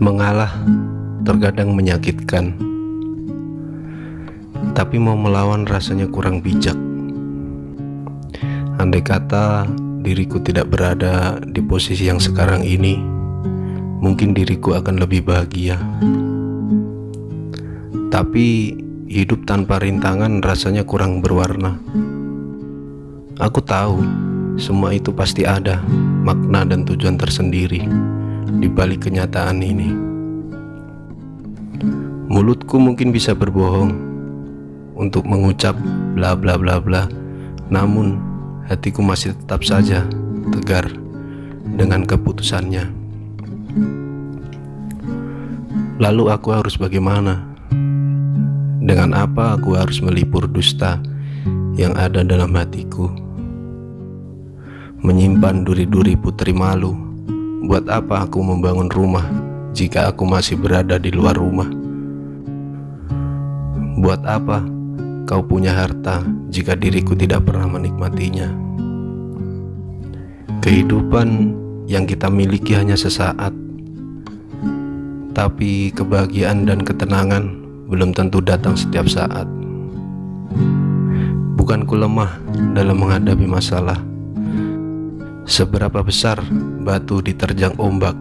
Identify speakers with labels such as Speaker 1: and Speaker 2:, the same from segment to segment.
Speaker 1: Mengalah terkadang menyakitkan, tapi mau melawan rasanya kurang bijak. Andai kata diriku tidak berada di posisi yang sekarang ini, mungkin diriku akan lebih bahagia. Tapi hidup tanpa rintangan rasanya kurang berwarna. Aku tahu semua itu pasti ada makna dan tujuan tersendiri di balik kenyataan ini. Mulutku mungkin bisa berbohong untuk mengucap bla bla bla bla, namun hatiku masih tetap saja tegar dengan keputusannya. Lalu aku harus bagaimana? Dengan apa aku harus melipur dusta yang ada dalam hatiku? Menyimpan duri-duri putri malu. Buat apa aku membangun rumah jika aku masih berada di luar rumah? Buat apa kau punya harta jika diriku tidak pernah menikmatinya? Kehidupan yang kita miliki hanya sesaat, tapi kebahagiaan dan ketenangan belum tentu datang setiap saat. Bukanku lemah dalam menghadapi masalah. Seberapa besar batu diterjang ombak,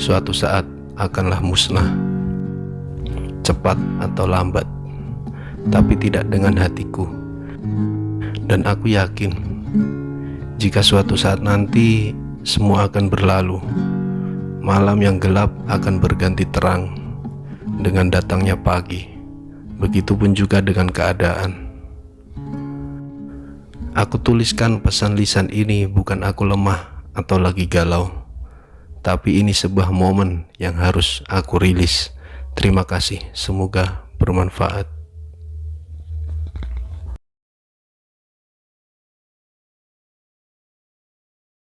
Speaker 1: suatu saat akanlah musnah. Cepat atau lambat, tapi tidak dengan hatiku. Dan aku yakin, jika suatu saat nanti semua akan berlalu, malam yang gelap akan berganti terang dengan datangnya pagi. Begitupun juga dengan keadaan. Aku tuliskan pesan lisan ini bukan aku lemah atau lagi galau, tapi ini sebuah momen yang harus aku rilis. Terima kasih, semoga bermanfaat.